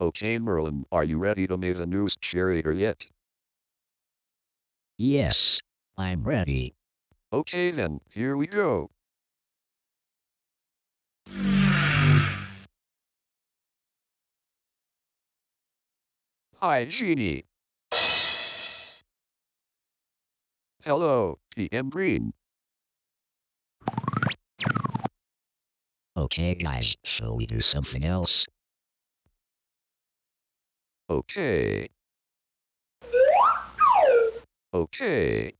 Okay, Merlin, are you ready to make the news generator yet? Yes, I'm ready. Okay then, here we go. Hi, Genie. Hello, PM Green. Okay, guys, shall we do something else? Okay. Okay.